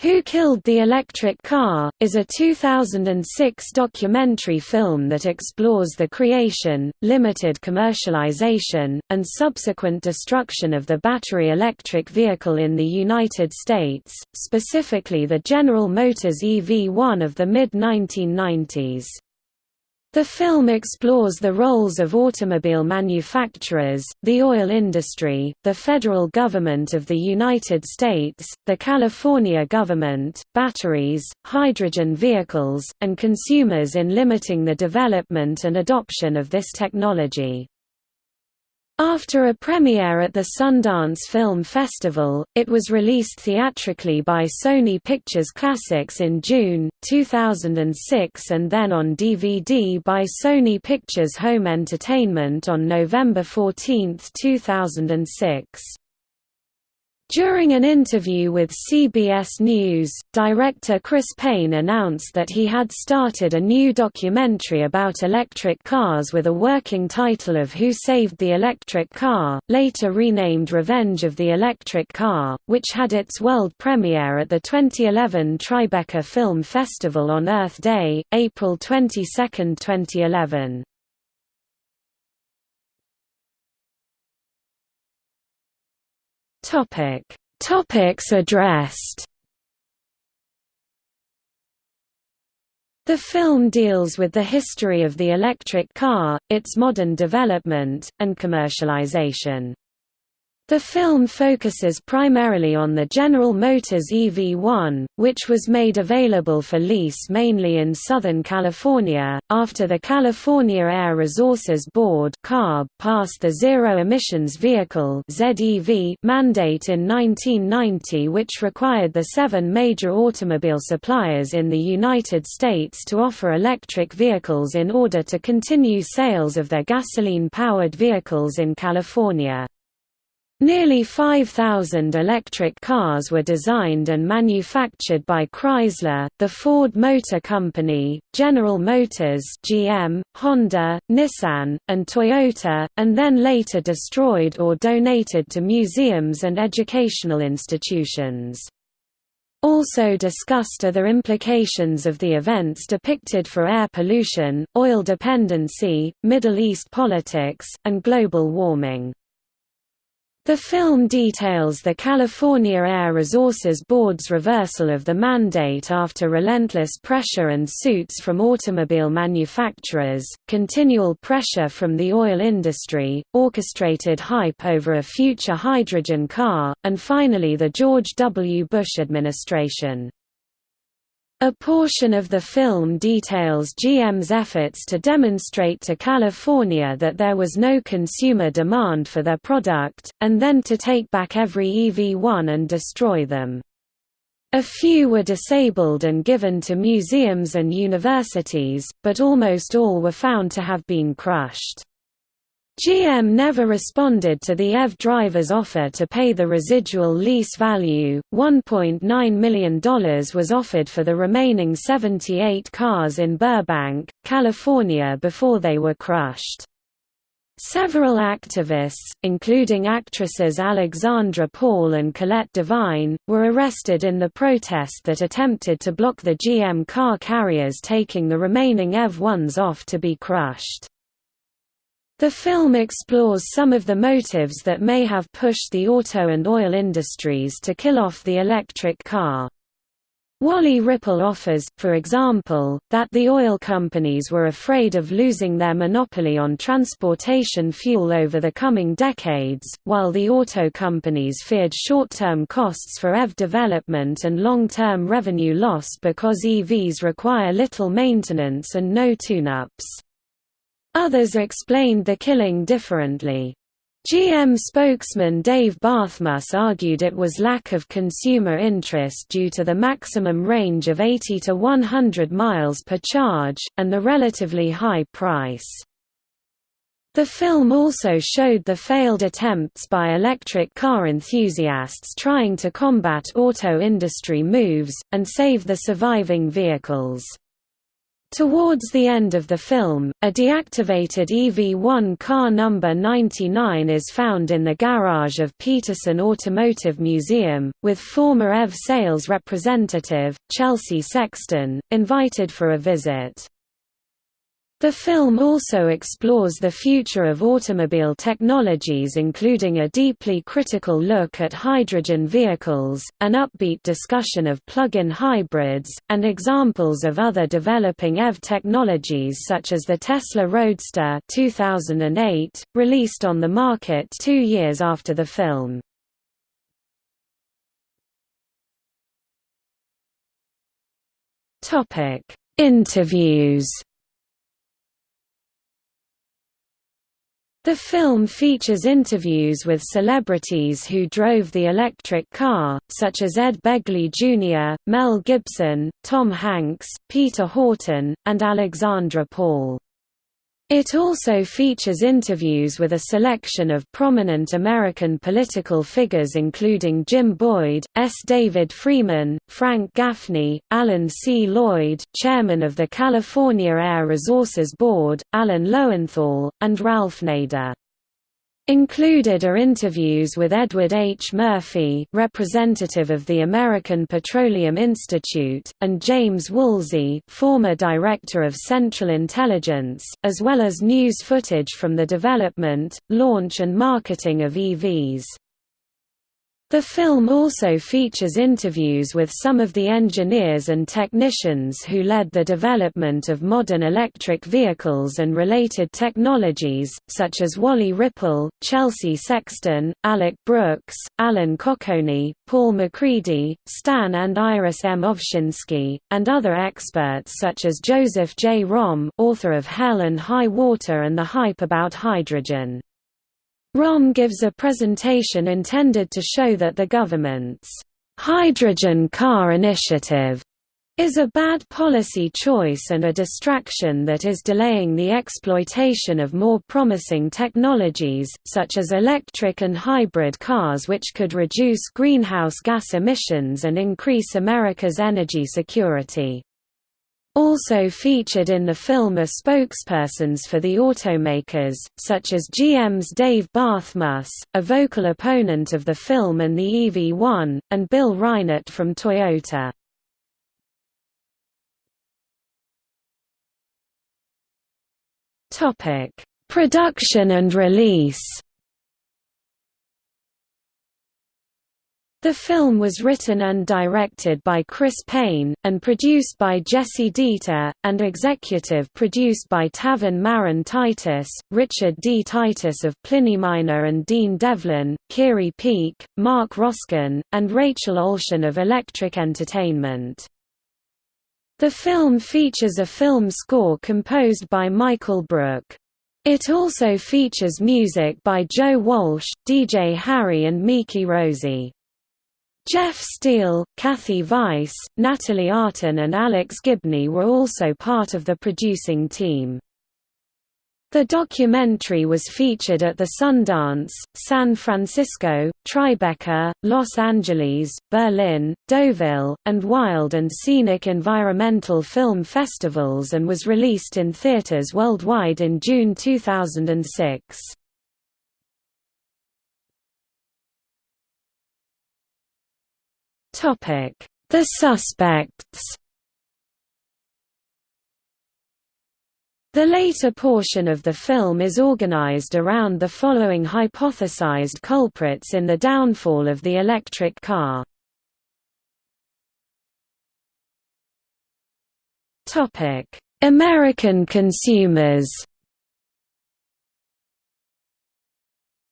Who Killed the Electric Car, is a 2006 documentary film that explores the creation, limited commercialization, and subsequent destruction of the battery electric vehicle in the United States, specifically the General Motors EV-1 of the mid-1990s. The film explores the roles of automobile manufacturers, the oil industry, the federal government of the United States, the California government, batteries, hydrogen vehicles, and consumers in limiting the development and adoption of this technology. After a premiere at the Sundance Film Festival, it was released theatrically by Sony Pictures Classics in June, 2006 and then on DVD by Sony Pictures Home Entertainment on November 14, 2006. During an interview with CBS News, director Chris Paine announced that he had started a new documentary about electric cars with a working title of Who Saved the Electric Car, later renamed Revenge of the Electric Car, which had its world premiere at the 2011 Tribeca Film Festival on Earth Day, April 22, 2011. Topic: Topics addressed. The film deals with the history of the electric car, its modern development, and commercialization. The film focuses primarily on the General Motors EV-1, which was made available for lease mainly in Southern California, after the California Air Resources Board passed the Zero Emissions Vehicle mandate in 1990 which required the seven major automobile suppliers in the United States to offer electric vehicles in order to continue sales of their gasoline-powered vehicles in California. Nearly 5,000 electric cars were designed and manufactured by Chrysler, the Ford Motor Company, General Motors GM, Honda, Nissan, and Toyota, and then later destroyed or donated to museums and educational institutions. Also discussed are the implications of the events depicted for air pollution, oil dependency, Middle East politics, and global warming. The film details the California Air Resources Board's reversal of the mandate after relentless pressure and suits from automobile manufacturers, continual pressure from the oil industry, orchestrated hype over a future hydrogen car, and finally the George W. Bush administration. A portion of the film details GM's efforts to demonstrate to California that there was no consumer demand for their product, and then to take back every EV1 and destroy them. A few were disabled and given to museums and universities, but almost all were found to have been crushed. GM never responded to the EV driver's offer to pay the residual lease value. $1.9 million was offered for the remaining 78 cars in Burbank, California before they were crushed. Several activists, including actresses Alexandra Paul and Colette Divine, were arrested in the protest that attempted to block the GM car carriers taking the remaining EV-1s off to be crushed. The film explores some of the motives that may have pushed the auto and oil industries to kill off the electric car. Wally Rippel offers, for example, that the oil companies were afraid of losing their monopoly on transportation fuel over the coming decades, while the auto companies feared short-term costs for EV development and long-term revenue loss because EVs require little maintenance and no tune-ups. Others explained the killing differently. GM spokesman Dave Barthmuss argued it was lack of consumer interest due to the maximum range of 80 to 100 miles per charge, and the relatively high price. The film also showed the failed attempts by electric car enthusiasts trying to combat auto industry moves, and save the surviving vehicles. Towards the end of the film, a deactivated EV-1 car number 99 is found in the garage of Petersen Automotive Museum, with former EV sales representative, Chelsea Sexton, invited for a visit. The film also explores the future of automobile technologies including a deeply critical look at hydrogen vehicles, an upbeat discussion of plug-in hybrids, and examples of other developing EV technologies such as the Tesla Roadster 2008, released on the market two years after the film. Interviews The film features interviews with celebrities who drove the electric car, such as Ed Begley Jr., Mel Gibson, Tom Hanks, Peter Horton, and Alexandra Paul. It also features interviews with a selection of prominent American political figures including Jim Boyd, S. David Freeman, Frank Gaffney, Alan C. Lloyd, chairman of the California Air Resources Board, Alan Lowenthal, and Ralph Nader. Included are interviews with Edward H. Murphy representative of the American Petroleum Institute, and James Woolsey former Director of Central Intelligence, as well as news footage from the development, launch and marketing of EVs. The film also features interviews with some of the engineers and technicians who led the development of modern electric vehicles and related technologies, such as Wally Rippel, Chelsea Sexton, Alec Brooks, Alan Cocconi, Paul MacCready, Stan and Iris M. Ovshinsky, and other experts such as Joseph J. Romm author of Hell and High Water and the Hype About Hydrogen. Romm gives a presentation intended to show that the government's hydrogen car initiative is a bad policy choice and a distraction that is delaying the exploitation of more promising technologies, such as electric and hybrid cars which could reduce greenhouse gas emissions and increase America's energy security. Also featured in the film are spokespersons for the automakers, such as GM's Dave Barthmuss, a vocal opponent of the film and the EV1, and Bill Reinert from Toyota. Production and release The film was written and directed by Chris Paine, and produced by Jessie Deeter, and executive produced by Taven Maron Titus, Richard D. Titus of Pliny Minor and Dean Devlin, Kiri Peak, Mark Roskin, and Rachel Olshan of Electric Entertainment. The film features a film score composed by Michael Brook. It also features music by Joe Walsh, DJ Harry and Miki Rosie. Jeff Steele, Kathy Weiss, Natalie Artin and Alex Gibney were also part of the producing team. The documentary was featured at the Sundance, San Francisco, Tribeca, Los Angeles, Berlin, Deauville, and Wild and Scenic Environmental Film Festivals and was released in theaters worldwide in June 2006. The suspects. The later portion of the film is organized around the following hypothesized culprits in the downfall of the electric car. American consumers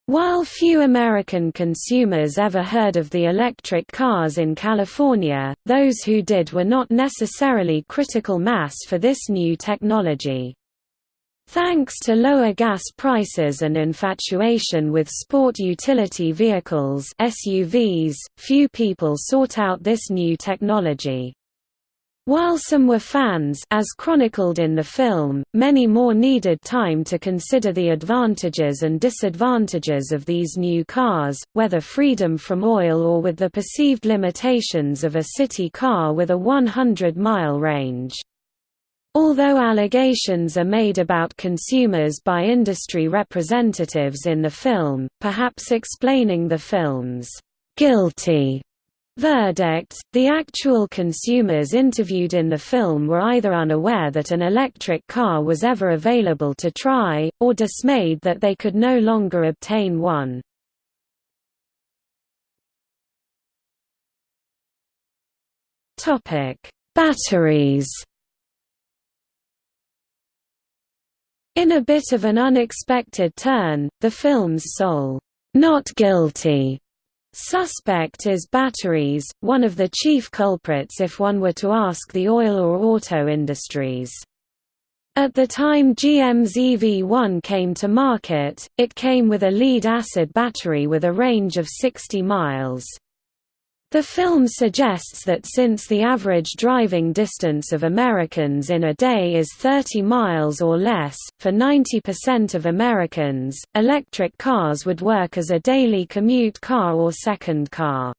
While few American consumers ever heard of the electric cars in California, those who did were not necessarily critical mass for this new technology. Thanks to lower gas prices and infatuation with sport utility vehicles SUVs, few people sought out this new technology. While some were fans as chronicled in the film, many more needed time to consider the advantages and disadvantages of these new cars, whether freedom from oil or with the perceived limitations of a city car with a 100-mile range. Although allegations are made about consumers by industry representatives in the film, perhaps explaining the film's guilty verdict, the actual consumers interviewed in the film were either unaware that an electric car was ever available to try, or dismayed that they could no longer obtain one. Batteries In a bit of an unexpected turn, the film's sole, not guilty suspect is batteries, one of the chief culprits if one were to ask the oil or auto industries. At the time GM's EV1 came to market, it came with a lead-acid battery with a range of 60 miles. The film suggests that since the average driving distance of Americans in a day is 30 miles or less, for 90% of Americans, electric cars would work as a daily commute car or second car.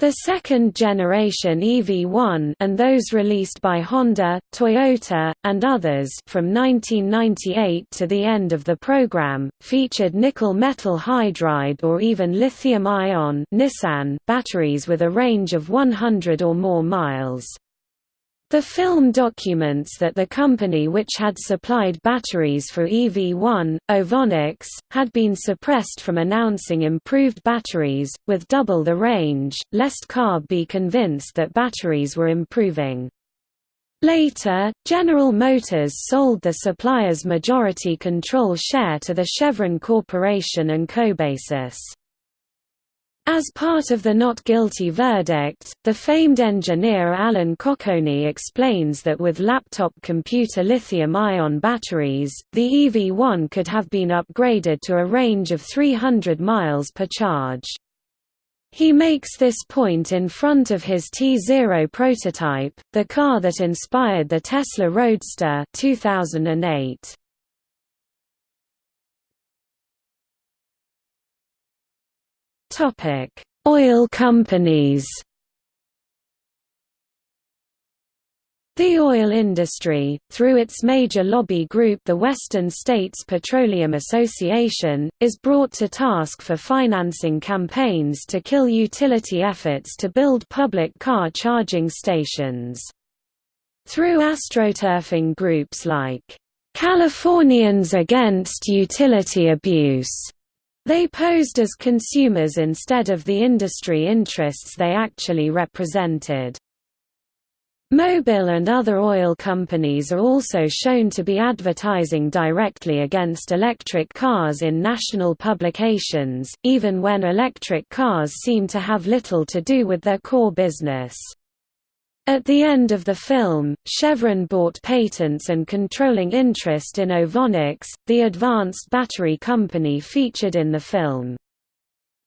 The second-generation EV1 and those released by Honda, Toyota, and others from 1998 to the end of the program, featured nickel metal hydride or even lithium-ion Nissan batteries with a range of 100 or more miles. The film documents that the company which had supplied batteries for EV1, Ovonics, had been suppressed from announcing improved batteries, with double the range, lest CARB be convinced that batteries were improving. Later, General Motors sold the supplier's majority control share to the Chevron Corporation and Cobasys. As part of the not guilty verdict, the famed engineer Alan Cocconi explains that with laptop computer lithium-ion batteries, the EV1 could have been upgraded to a range of 300 miles per charge. He makes this point in front of his T0 prototype, the car that inspired the Tesla Roadster 2008. Topic: Oil companies. The oil industry, through its major lobby group the Western States Petroleum Association, is brought to task for financing campaigns to kill utility efforts to build public car charging stations. Through astroturfing groups like, "'Californians Against Utility Abuse' They posed as consumers instead of the industry interests they actually represented. Mobil and other oil companies are also shown to be advertising directly against electric cars in national publications, even when electric cars seem to have little to do with their core business. At the end of the film, Chevron bought patents and controlling interest in Ovonics, the advanced battery company featured in the film.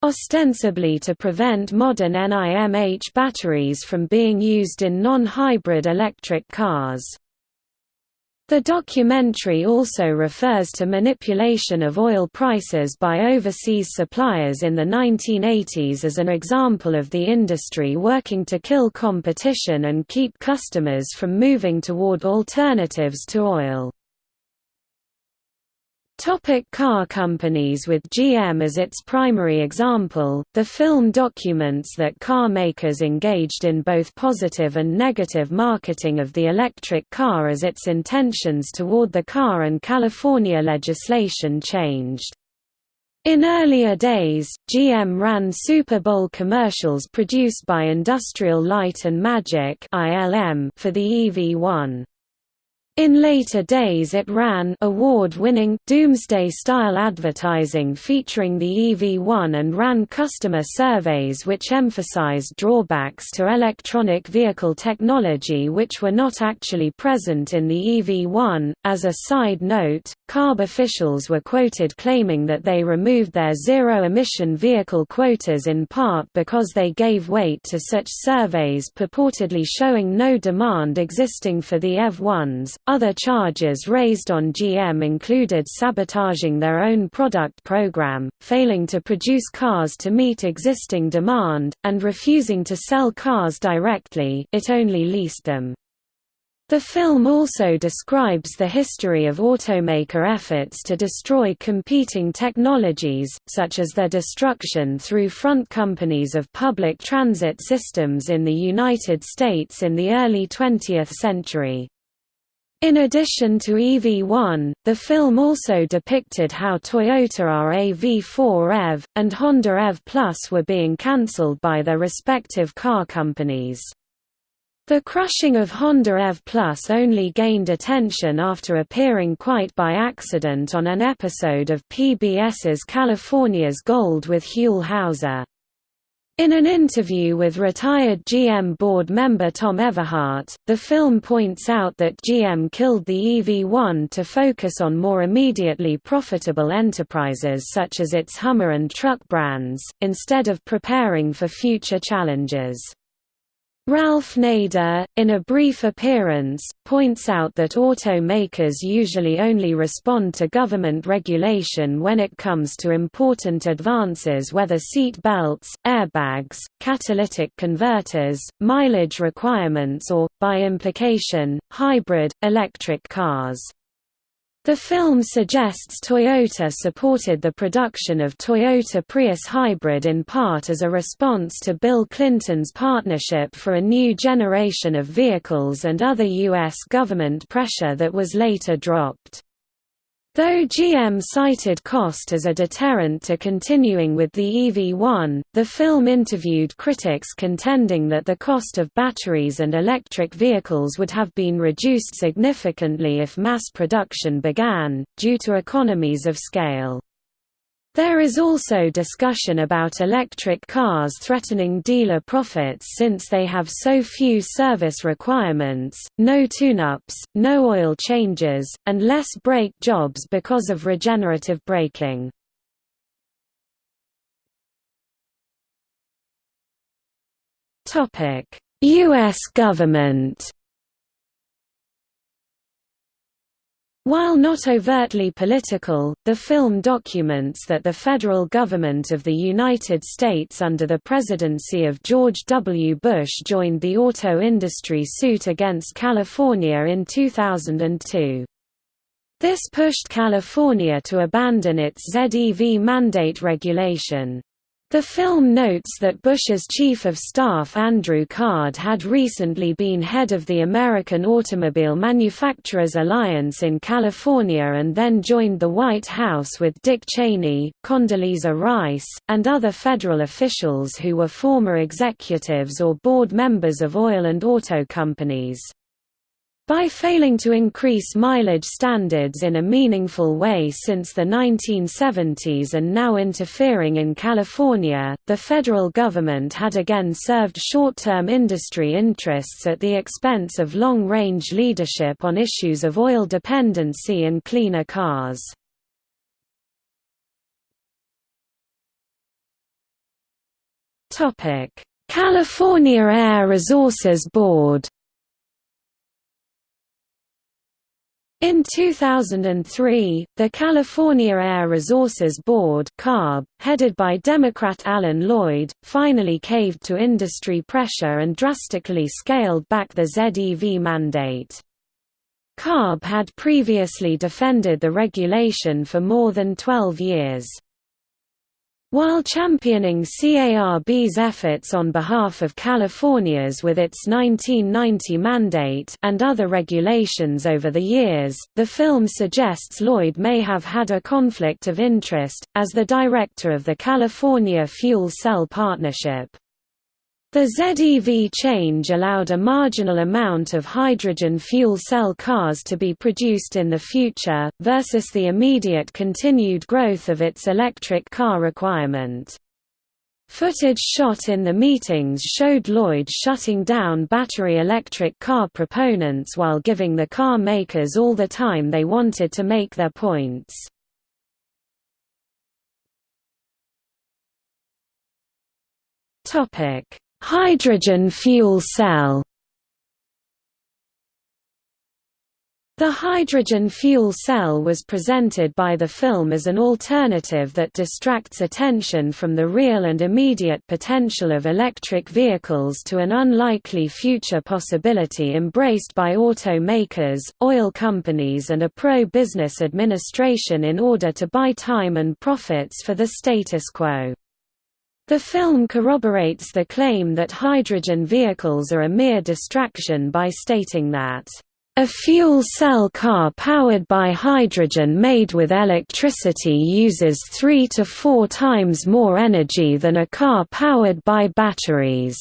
Ostensibly to prevent modern NIMH batteries from being used in non-hybrid electric cars. The documentary also refers to manipulation of oil prices by overseas suppliers in the 1980s as an example of the industry working to kill competition and keep customers from moving toward alternatives to oil. Topic car companies With GM as its primary example, the film documents that car makers engaged in both positive and negative marketing of the electric car as its intentions toward the car and California legislation changed. In earlier days, GM ran Super Bowl commercials produced by Industrial Light and Magic for the EV1. In later days it ran award-winning, doomsday-style advertising featuring the EV1 and ran customer surveys which emphasized drawbacks to electronic vehicle technology which were not actually present in the EV1. As a side note, CARB officials were quoted claiming that they removed their zero-emission vehicle quotas in part because they gave weight to such surveys purportedly showing no demand existing for the EV1s, other charges raised on GM included sabotaging their own product program, failing to produce cars to meet existing demand, and refusing to sell cars directly it only leased them. The film also describes the history of automaker efforts to destroy competing technologies, such as their destruction through front companies of public transit systems in the United States in the early 20th century. In addition to EV1, the film also depicted how Toyota RAV4 EV, and Honda EV Plus were being cancelled by their respective car companies. The crushing of Honda EV Plus only gained attention after appearing quite by accident on an episode of PBS's California's Gold with Huell Howser. In an interview with retired GM board member Tom Everhart, the film points out that GM killed the EV1 to focus on more immediately profitable enterprises such as its Hummer and truck brands, instead of preparing for future challenges. Ralph Nader, in a brief appearance, points out that automakers usually only respond to government regulation when it comes to important advances whether seat belts, airbags, catalytic converters, mileage requirements or, by implication, hybrid, electric cars. The film suggests Toyota supported the production of Toyota Prius hybrid in part as a response to Bill Clinton's partnership for a new generation of vehicles and other U.S. government pressure that was later dropped. Though GM cited cost as a deterrent to continuing with the EV1, the film interviewed critics contending that the cost of batteries and electric vehicles would have been reduced significantly if mass production began, due to economies of scale. There is also discussion about electric cars threatening dealer profits since they have so few service requirements, no tune-ups, no oil changes, and less brake jobs because of regenerative braking. U.S. government While not overtly political, the film documents that the federal government of the United States under the presidency of George W. Bush joined the auto industry suit against California in 2002. This pushed California to abandon its ZEV mandate regulation. The film notes that Bush's chief of staff Andrew Card had recently been head of the American Automobile Manufacturers Alliance in California and then joined the White House with Dick Cheney, Condoleezza Rice, and other federal officials who were former executives or board members of oil and auto companies. By failing to increase mileage standards in a meaningful way since the 1970s and now interfering in California, the federal government had again served short-term industry interests at the expense of long-range leadership on issues of oil dependency and cleaner cars. California Air Resources Board In 2003, the California Air Resources Board CARB, headed by Democrat Alan Lloyd, finally caved to industry pressure and drastically scaled back the ZEV mandate. CARB had previously defended the regulation for more than 12 years. While championing CARB's efforts on behalf of California's with its 1990 mandate and other regulations over the years, the film suggests Lloyd may have had a conflict of interest, as the director of the California Fuel Cell Partnership. The ZEV change allowed a marginal amount of hydrogen fuel cell cars to be produced in the future, versus the immediate continued growth of its electric car requirement. Footage shot in the meetings showed Lloyd shutting down battery electric car proponents while giving the car makers all the time they wanted to make their points. Topic Hydrogen fuel cell The hydrogen fuel cell was presented by the film as an alternative that distracts attention from the real and immediate potential of electric vehicles to an unlikely future possibility embraced by automakers, oil companies and a pro-business administration in order to buy time and profits for the status quo. The film corroborates the claim that hydrogen vehicles are a mere distraction by stating that a fuel cell car powered by hydrogen made with electricity uses three to four times more energy than a car powered by batteries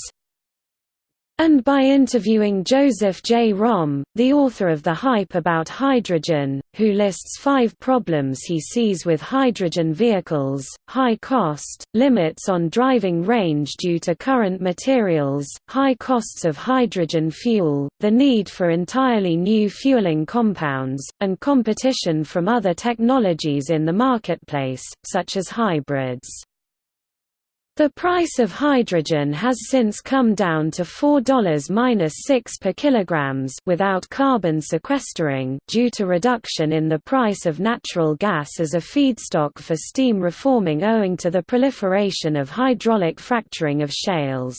and by interviewing Joseph J. Romm, the author of The Hype About Hydrogen, who lists five problems he sees with hydrogen vehicles, high cost, limits on driving range due to current materials, high costs of hydrogen fuel, the need for entirely new fueling compounds, and competition from other technologies in the marketplace, such as hybrids. The price of hydrogen has since come down to $4-6 per kilograms without carbon sequestering due to reduction in the price of natural gas as a feedstock for steam reforming owing to the proliferation of hydraulic fracturing of shales.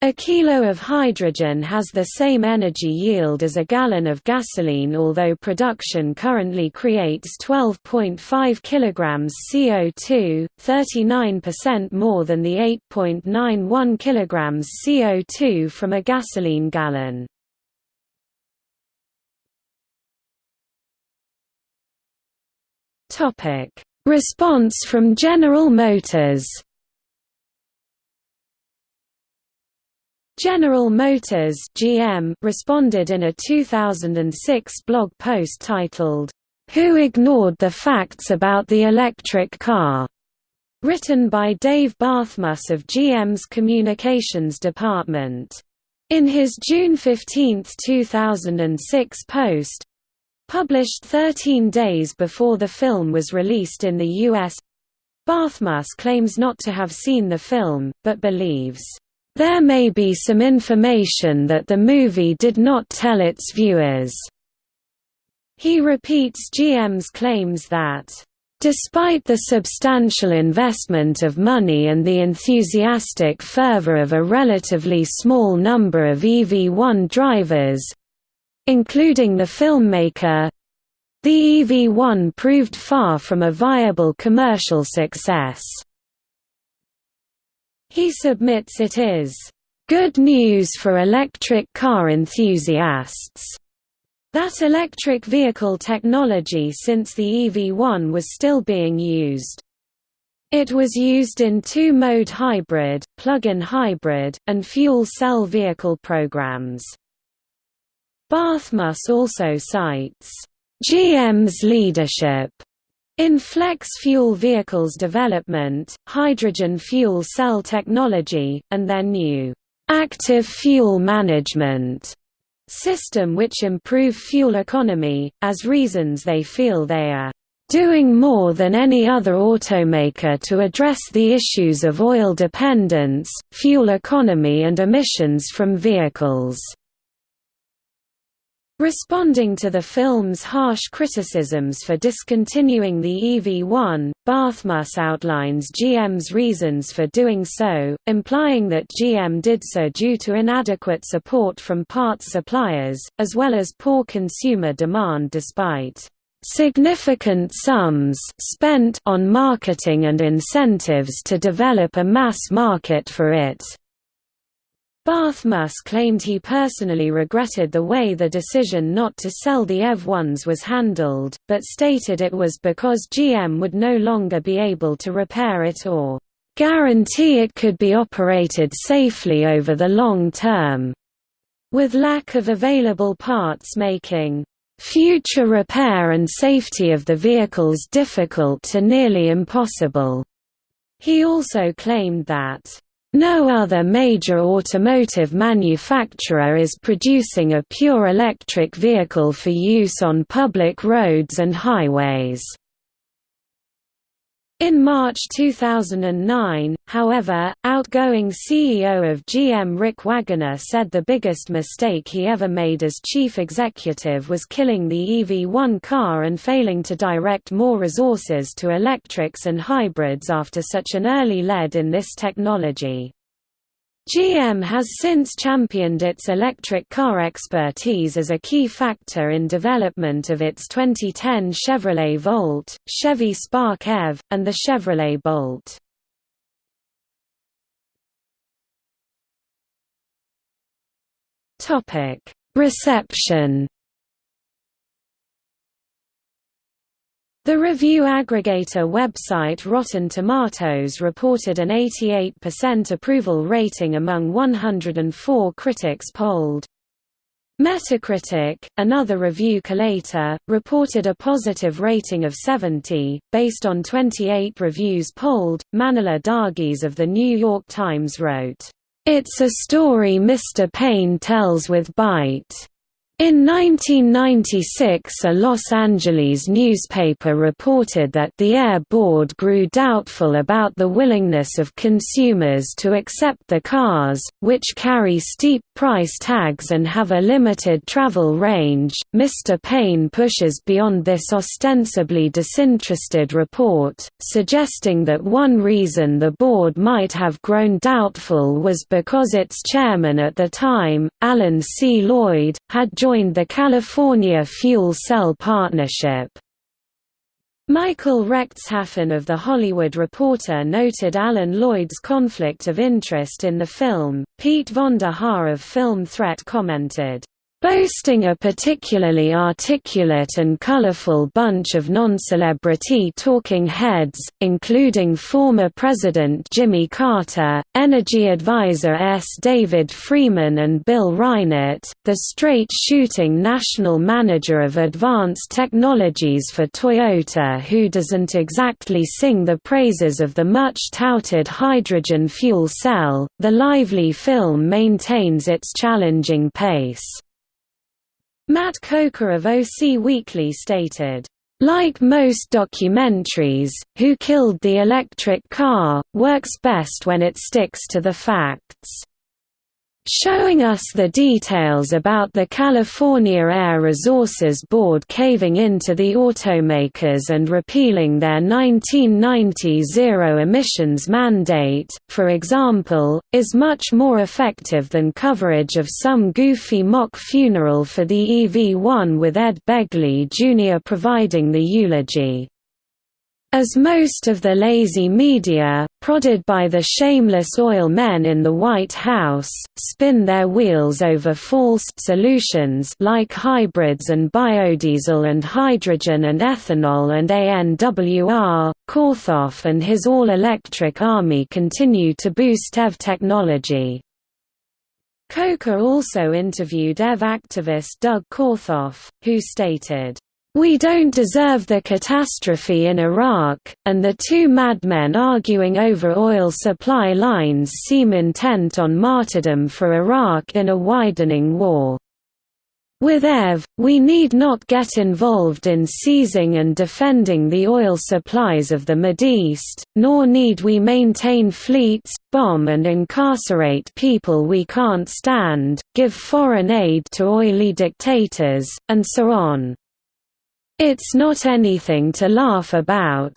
A kilo of hydrogen has the same energy yield as a gallon of gasoline although production currently creates 12.5 kilograms CO2, 39% more than the 8.91 kilograms CO2 from a gasoline gallon. Response from General Motors General Motors (GM) responded in a 2006 blog post titled, "Who Ignored the Facts About the Electric Car?" written by Dave Barthmuss of GM's Communications Department. In his June 15, 2006 post, published 13 days before the film was released in the US, Barthmuss claims not to have seen the film, but believes there may be some information that the movie did not tell its viewers. He repeats GM's claims that Despite the substantial investment of money and the enthusiastic fervor of a relatively small number of EV1 drivers—including the filmmaker, the EV1 proved far from a viable commercial success. He submits it is good news for electric car enthusiasts that electric vehicle technology since the EV1 was still being used. It was used in two-mode hybrid, plug-in hybrid, and fuel cell vehicle programs. Barthmuss also cites, "...GM's leadership," In flex fuel vehicles development, hydrogen fuel cell technology, and their new active fuel management system which improve fuel economy, as reasons they feel they are doing more than any other automaker to address the issues of oil dependence, fuel economy and emissions from vehicles. Responding to the film's harsh criticisms for discontinuing the EV-1, Barthmuss outlines GM's reasons for doing so, implying that GM did so due to inadequate support from parts suppliers, as well as poor consumer demand despite significant sums spent on marketing and incentives to develop a mass market for it. Barthmuss claimed he personally regretted the way the decision not to sell the EV1s was handled, but stated it was because GM would no longer be able to repair it or guarantee it could be operated safely over the long term, with lack of available parts making future repair and safety of the vehicles difficult to nearly impossible. He also claimed that no other major automotive manufacturer is producing a pure electric vehicle for use on public roads and highways. In March 2009, however, outgoing CEO of GM Rick Wagoner said the biggest mistake he ever made as chief executive was killing the EV1 car and failing to direct more resources to electrics and hybrids after such an early lead in this technology. GM has since championed its electric car expertise as a key factor in development of its 2010 Chevrolet Volt, Chevy Spark EV, and the Chevrolet Bolt. Reception The review aggregator website Rotten Tomatoes reported an 88% approval rating among 104 critics polled. Metacritic, another review collator, reported a positive rating of 70, based on 28 reviews polled. Manohla Dargis of The New York Times wrote, It's a story Mr. Paine tells with bite. In 1996 a Los Angeles newspaper reported that the Air Board grew doubtful about the willingness of consumers to accept the cars, which carry steep price tags and have a limited travel range. Mr. Paine pushes beyond this ostensibly disinterested report, suggesting that one reason the board might have grown doubtful was because its chairman at the time, Alan C. Lloyd, had joined the California Fuel Cell Partnership. Michael Rechtshaffen of The Hollywood Reporter noted Alan Lloyd's conflict of interest in the film. Pete von der Haar of Film Threat commented, Boasting a particularly articulate and colorful bunch of non-celebrity talking heads, including former President Jimmy Carter, Energy Advisor S. David Freeman and Bill Reinert, the straight-shooting national manager of advanced technologies for Toyota who doesn't exactly sing the praises of the much-touted hydrogen fuel cell, the lively film maintains its challenging pace. Matt Coker of OC Weekly stated, like most documentaries, Who Killed the Electric Car, works best when it sticks to the facts showing us the details about the California Air Resources Board caving into the automakers and repealing their 1990 zero emissions mandate, for example, is much more effective than coverage of some goofy mock funeral for the EV1 with Ed Begley Jr. providing the eulogy. As most of the lazy media, prodded by the shameless oil men in the White House, spin their wheels over false solutions like hybrids and biodiesel and hydrogen and ethanol and ANWR, Korthoff and his all-electric army continue to boost EV technology. Coker also interviewed EV activist Doug Korthoff, who stated, we don't deserve the catastrophe in Iraq, and the two madmen arguing over oil supply lines seem intent on martyrdom for Iraq in a widening war. With EV, we need not get involved in seizing and defending the oil supplies of the Mideast, nor need we maintain fleets, bomb and incarcerate people we can't stand, give foreign aid to oily dictators, and so on. It's not anything to laugh about.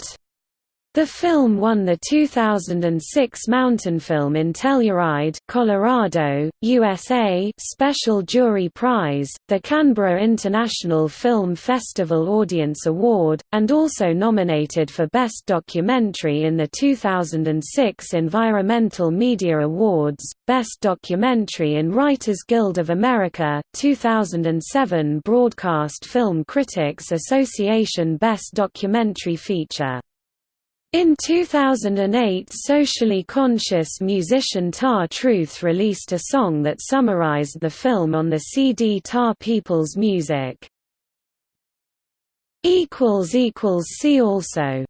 The film won the 2006 Mountain Film in Telluride, Colorado, USA Special Jury Prize, the Canberra International Film Festival Audience Award, and also nominated for Best Documentary in the 2006 Environmental Media Awards, Best Documentary in Writers Guild of America, 2007 Broadcast Film Critics Association Best Documentary Feature in 2008 socially conscious musician Tar Truth released a song that summarized the film on the CD Tar People's Music. See also